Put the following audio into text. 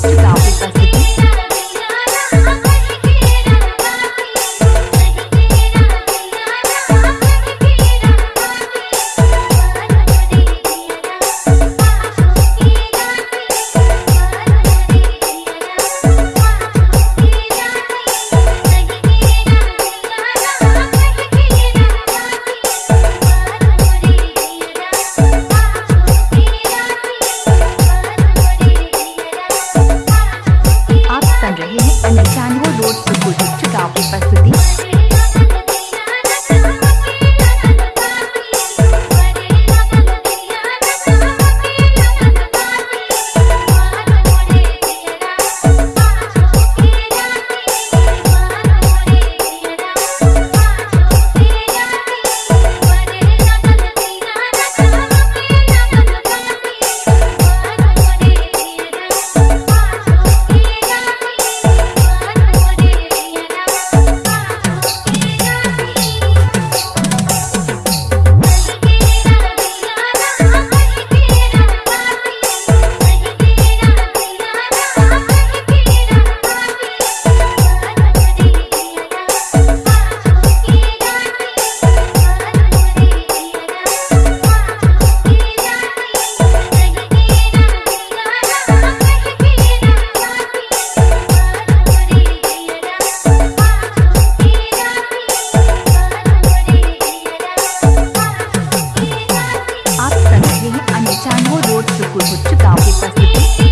Stop Africa. कुछ गाँव के प्रसिद्ध